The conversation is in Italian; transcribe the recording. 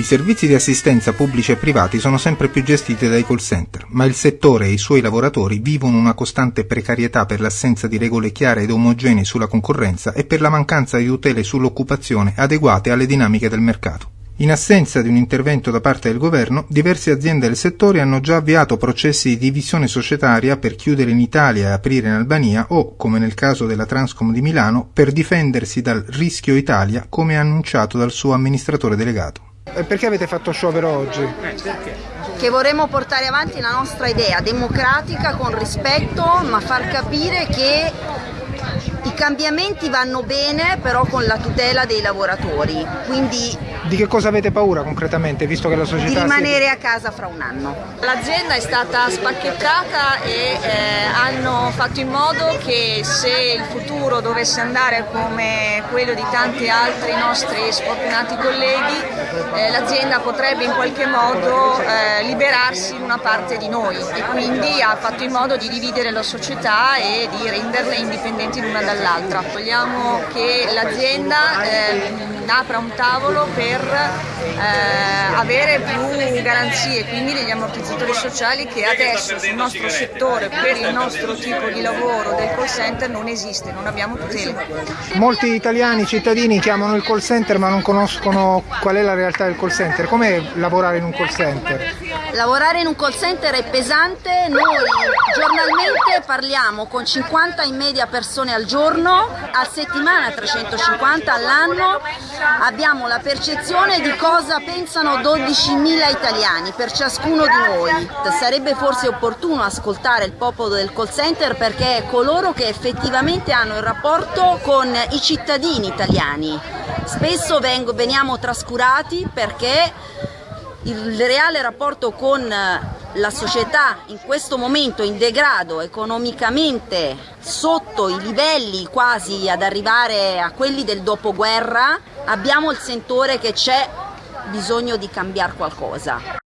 servizi di assistenza pubblici e privati sono sempre più gestiti dai call center, ma il settore e i suoi lavoratori vivono una costante precarietà per l'assenza di regole chiare ed omogenee sulla concorrenza e per la mancanza di tutele sull'occupazione adeguate alle dinamiche del mercato. In assenza di un intervento da parte del governo, diverse aziende del settore hanno già avviato processi di divisione societaria per chiudere in Italia e aprire in Albania o, come nel caso della Transcom di Milano, per difendersi dal rischio Italia, come annunciato dal suo amministratore delegato. E perché avete fatto sciopero oggi? Che vorremmo portare avanti la nostra idea democratica con rispetto, ma far capire che i cambiamenti vanno bene però con la tutela dei lavoratori, quindi di che cosa avete paura concretamente, visto che la società... Di rimanere a casa fra un anno. L'azienda è stata spacchettata e eh, hanno fatto in modo che se il futuro dovesse andare come quello di tanti altri nostri sfortunati colleghi, eh, l'azienda potrebbe in qualche modo eh, liberarsi di una parte di noi e quindi ha fatto in modo di dividere la società e di renderle indipendenti l'una dall'altra. Vogliamo che l'azienda eh, apra un tavolo per eh, avere più garanzie, quindi degli ammortizzatori sociali che adesso sul nostro settore, per il nostro tipo di lavoro del call center non esiste, non abbiamo tutele. Molti italiani cittadini chiamano il call center ma non conoscono qual è la realtà del call center. Com'è lavorare in un call center? Lavorare in un call center è pesante, noi giornalmente parliamo con 50 in media persone al giorno, a settimana 350 all'anno abbiamo la percezione di cosa pensano 12.000 italiani per ciascuno di noi. Sarebbe forse opportuno ascoltare il popolo del call center perché è coloro che effettivamente hanno il rapporto con i cittadini italiani. Spesso vengo, veniamo trascurati perché il reale rapporto con la società in questo momento in degrado economicamente sotto i livelli quasi ad arrivare a quelli del dopoguerra abbiamo il sentore che c'è bisogno di cambiare qualcosa.